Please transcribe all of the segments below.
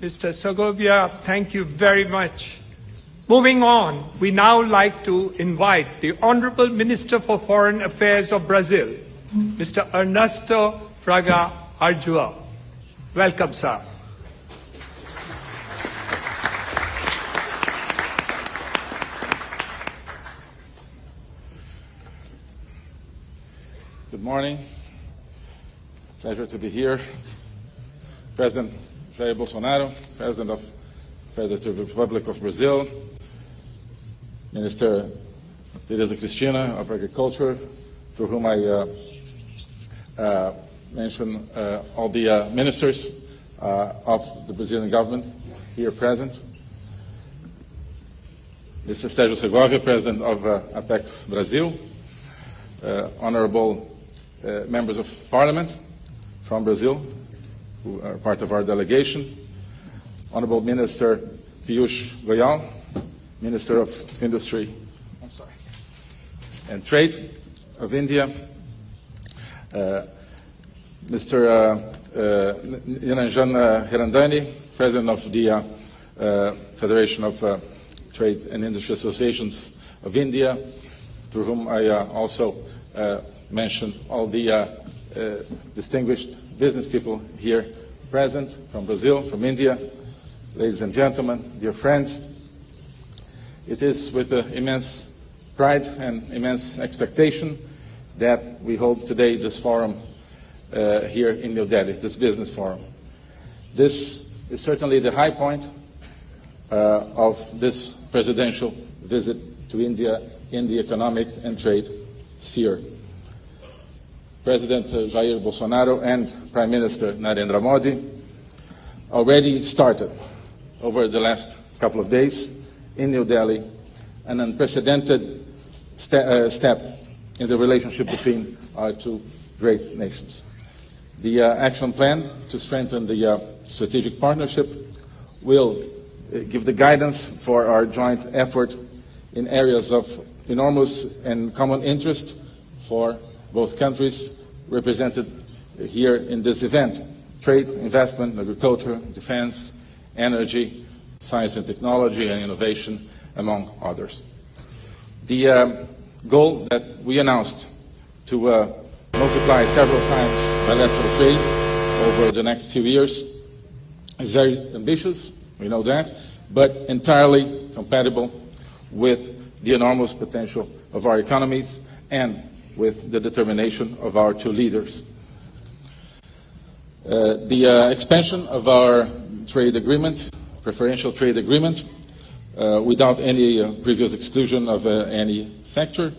Mr. Segovia, thank you very much. Moving on, we now like to invite the Honorable Minister for Foreign Affairs of Brazil, Mr. Ernesto Fraga Araújo. Welcome, sir. Good morning. Pleasure to be here. President Jair Bolsonaro, President of the Federative Republic of Brazil, Minister Tereza Cristina of Agriculture, through whom I uh, uh, mention uh, all the uh, ministers uh, of the Brazilian government here present, Mr. Sérgio Segovia, President of uh, Apex Brazil, Honorable members of parliament from Brazil, who are part of our delegation, Honorable Minister Piyush Goyal, Minister of Industry and Trade of India, uh, Mr. Uh, uh, Niranjan uh, Hiranandani, President of the uh, uh, Federation of uh, Trade and Industry Associations of India, through whom I also uh, mention all the distinguished business people here present from Brazil, from India, ladies and gentlemen, dear friends. It is with immense pride and immense expectation that we hold today this forum uh, here in New Delhi, this business forum. This is certainly the high point uh, of this presidential visit to India in the economic and trade sphere. President Jair Bolsonaro and Prime Minister Narendra Modi already started over the last couple of days in New Delhi an unprecedented ste uh, step in the relationship between our two great nations. The uh, action plan to strengthen the uh, strategic partnership will uh, give the guidance for our joint effort in areas of enormous and common interest for both countries represented here in this event trade, investment, agriculture, defense, energy, science and technology, and innovation, among others. The um, goal that we announced to uh, multiply several times bilateral trade over the next few years is very ambitious, we know that, but entirely compatible with the enormous potential of our economies and with the determination of our two leaders. Uh, the uh, expansion of our trade agreement, preferential trade agreement, uh, without any uh, previous exclusion of uh, any sector,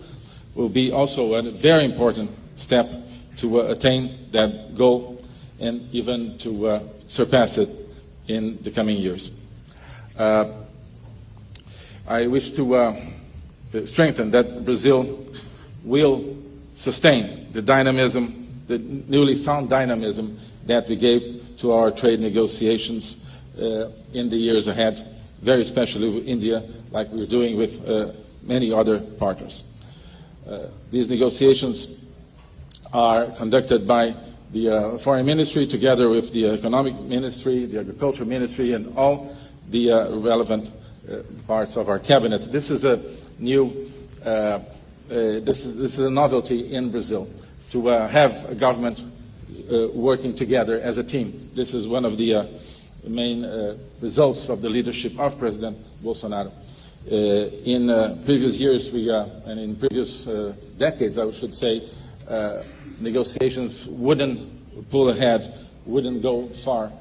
will be also a very important step to uh, attain that goal and even to surpass it in the coming years. I wish to strengthen that Brazil will sustain the dynamism, the newly found dynamism that we gave to our trade negotiations uh, in the years ahead, very especially with India, like we're doing with uh, many other partners. Uh, these negotiations are conducted by the uh, Foreign Ministry together with the Economic Ministry, the Agriculture Ministry, and all the uh, relevant uh, parts of our cabinet. This is a new Uh, this, is, this is a novelty in Brazil, to uh, have a government uh, working together as a team. This is one of the uh, main uh, results of the leadership of President Bolsonaro. in previous years, we, and in previous decades, I should say, negotiations wouldn't pull ahead, wouldn't go far,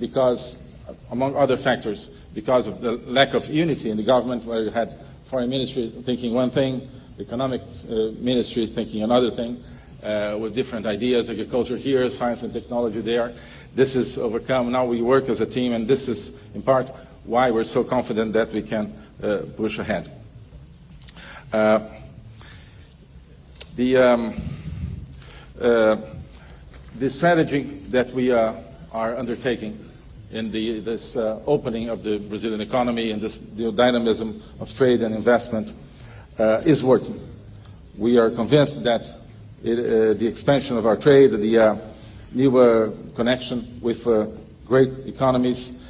because, among other factors, because of the lack of unity in the government, where you had foreign ministry thinking one thing, economic uh, ministry thinking another thing, uh, with different ideas, agriculture here, science and technology there. This is overcome. Now we work as a team, and this is in part why we're so confident that we can uh, push ahead. Uh, the, um, uh, the strategy that we uh, are undertaking in the, this opening of the Brazilian economy and this the dynamism of trade and investment uh, is working. We are convinced that it, uh, the expansion of our trade, the uh, new connection with great economies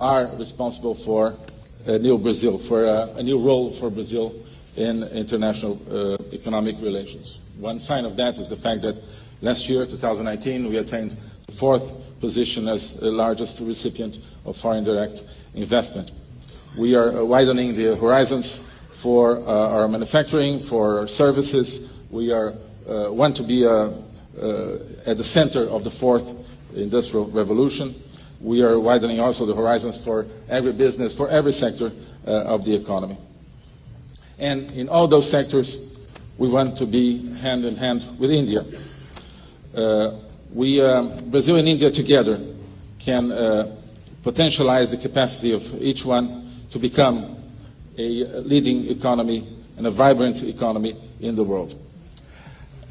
are responsible for a new Brazil, for a, a new role for Brazil in international uh, economic relations. One sign of that is the fact that last year, 2019, we attained the fourth position as the largest recipient of foreign direct investment. We are uh, widening the horizons for uh, our manufacturing, for our services. We are, uh, want to be uh, uh, at the center of the fourth industrial revolution. We are widening also the horizons for agribusiness, for every sector uh, of the economy. And in all those sectors, we want to be hand in hand with India. Uh, we, um, Brazil and India together can potentialize the capacity of each one to become a leading economy and a vibrant economy in the world.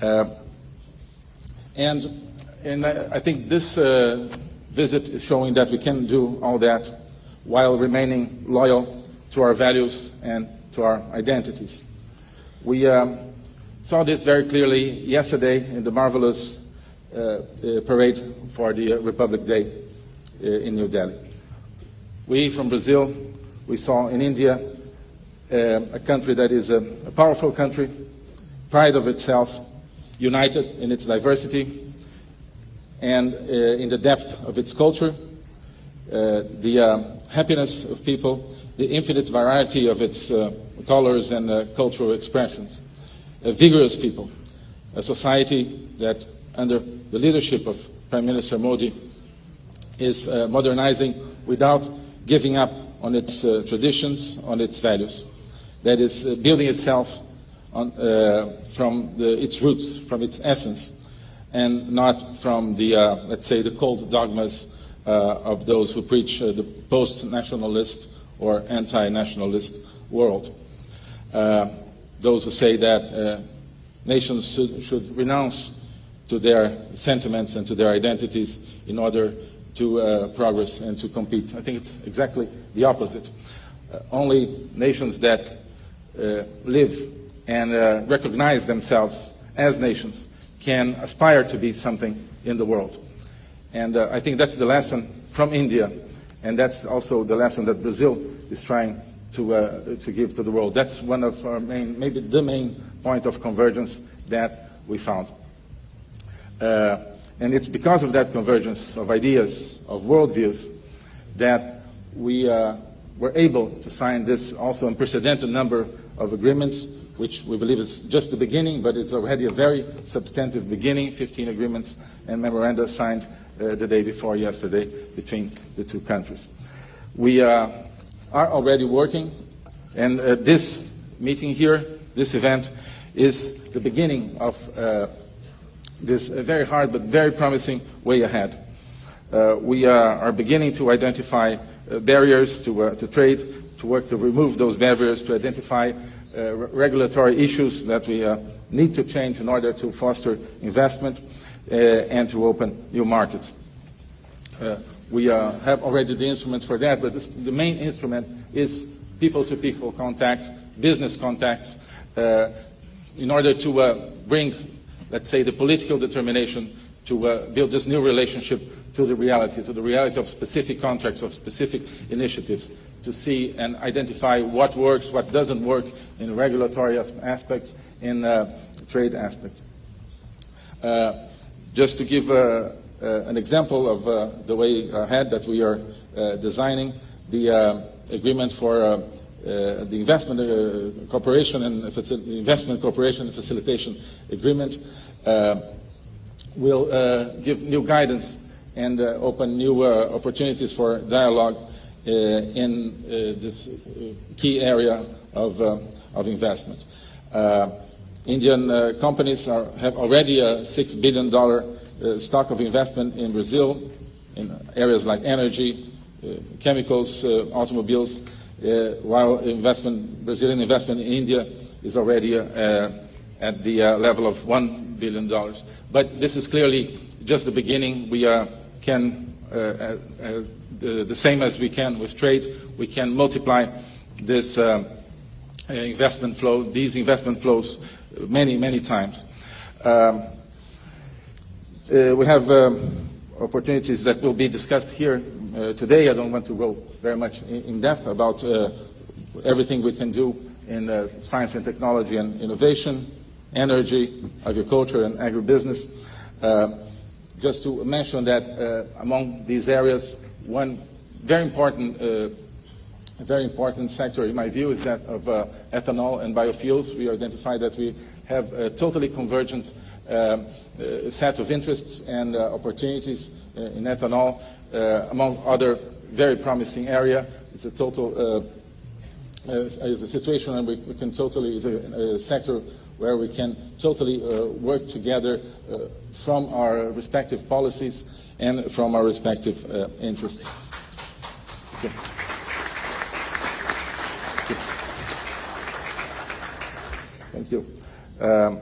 Uh, and and I, I think this uh, visit is showing that we can do all that while remaining loyal to our values and to our identities. We um, saw this very clearly yesterday in the marvelous uh, uh, parade for the Republic Day uh, in New Delhi. We from Brazil, we saw in India a country that is a, a powerful country, pride of itself, united in its diversity, and uh, in the depth of its culture, uh, the uh, happiness of people, the infinite variety of its uh, colors and uh, cultural expressions. A vigorous people, a society that, under the leadership of Prime Minister Modi, is uh, modernizing without giving up on its traditions, on its values. That is building itself on, from the, its roots, from its essence and not from the, uh, let's say, the cold dogmas uh, of those who preach uh, the post-nationalist or anti-nationalist world. Uh, those who say that uh, nations should, should, renounce to their sentiments and to their identities in order to uh, progress and to compete. I think it's exactly the opposite. only nations that live and recognize themselves as nations can aspire to be something in the world. And uh, I think that's the lesson from India, and that's also the lesson that Brazil is trying to, uh, to give to the world. That's one of our main, maybe the main point of convergence that we found. Uh, and it's because of that convergence of ideas, of worldviews, that we uh, were able to sign this also unprecedented number of agreements which we believe is just the beginning, but it's already a very substantive beginning, 15 agreements and memoranda signed uh, the day before yesterday between the two countries. We uh, are already working, and uh, this meeting here, this event, is the beginning of uh, this very hard but very promising way ahead. Uh, we are beginning to identify uh, barriers to, to trade, to work to remove those barriers, to identify uh, regulatory issues that we uh, need to change in order to foster investment uh, and to open new markets. we have already the instruments for that, but this, the main instrument is people-to-people -people contact, business contacts, in order to bring, let's say, the political determination to uh, build this new relationship to the reality, to the reality of specific contracts, of specific initiatives, to see and identify what works, what doesn't work in regulatory aspects, in uh, trade aspects. Uh, just to give uh, uh an example of uh, the way ahead that we are uh, designing, the agreement for the investment cooperation and investment cooperation and facilitation agreement will give new guidance and open new opportunities for dialogue uh, in uh, this uh, key area of, of investment. Indian companies are, have already a $6 billion stock of investment in Brazil in areas like energy, chemicals, automobiles, while investment, Brazilian investment in India is already at the uh, level of $1 billion. But this is clearly just the beginning. We uh, can uh, the, the, same as we can with trade, we can multiply this uh, investment flow, these investment flows many, many times. Um, uh, we have um, opportunities that will be discussed here uh, today. I don't want to go very much in, in depth about uh, everything we can do in uh, science and technology and innovation, energy, agriculture, and agribusiness. Uh, just to mention that uh, among these areas, one very important uh, very important sector, in my view, is that of uh, ethanol and biofuels. We identified that we have a totally convergent um, uh, set of interests and uh, opportunities uh, in ethanol, uh, among other very promising area. It's a total uh, is a situation and we, we can totally, is a, a, sector where we can totally uh, work together uh, from our respective policies and from our respective uh, interests. Okay. Thank you. Um,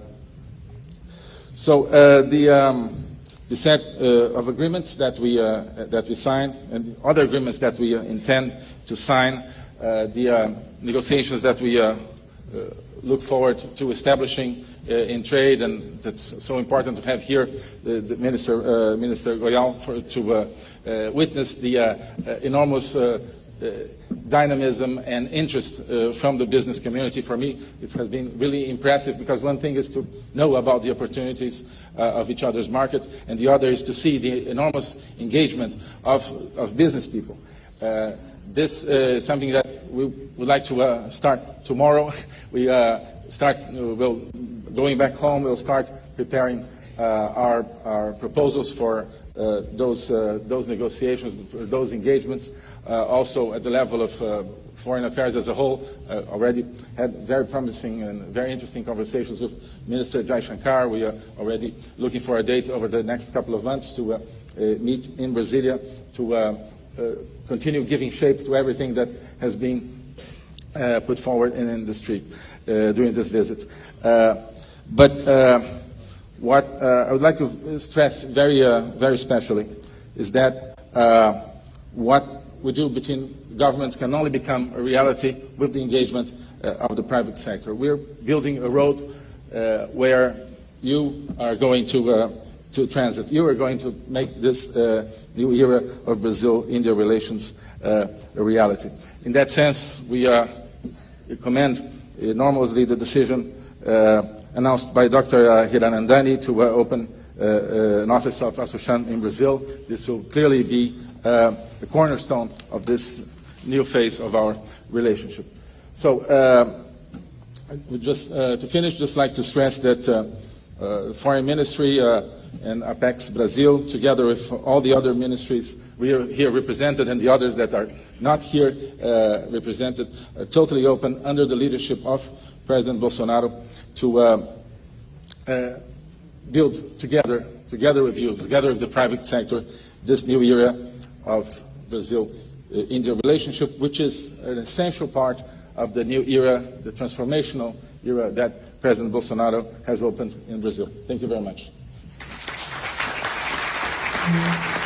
so uh, the, um, the set uh, of agreements that we, uh, that we sign and the other agreements that we intend to sign, Uh, the uh, negotiations that we uh, look forward to establishing uh, in trade, and that's so important to have here the, the Minister, uh, Minister Goyal for, to uh, witness the enormous dynamism and interest from the business community. For me, it has been really impressive because one thing is to know about the opportunities of each other's market, and the other is to see the enormous engagement of, of business people. This is something that we would like to uh, start tomorrow. We uh, start, we'll, going back home, we'll start preparing uh, our, our proposals for uh, those, uh, those negotiations, for those engagements. Uh, also at the level of foreign affairs as a whole, already had very promising and very interesting conversations with Minister Jaishankar. We are already looking for a date over the next couple of months to meet in Brasilia to Uh, continue giving shape to everything that has been uh, put forward in industry uh, during this visit. Uh, but uh, what uh, I would like to stress very, very specially is that what we do between governments can only become a reality with the engagement of the private sector. We're building a road where you are going to to transit. You are going to make this uh, new era of Brazil-India relations uh, a reality. In that sense, we uh, commend enormously the decision uh, announced by Dr. Uh, Hiranandani to uh, open an office of ASSOCHAM in Brazil. This will clearly be the cornerstone of this new phase of our relationship. So, just to finish, just like to stress that uh, Foreign Ministry and Apex Brazil, together with all the other ministries we are here represented and the others that are not here uh, represented, are totally open under the leadership of President Bolsonaro to uh, uh, build together, together with you, together with the private sector, this new era of Brazil-India relationship, which is an essential part of the new era, the transformational era that President Bolsonaro has opened in Brazil. Thank you very much. Thank you.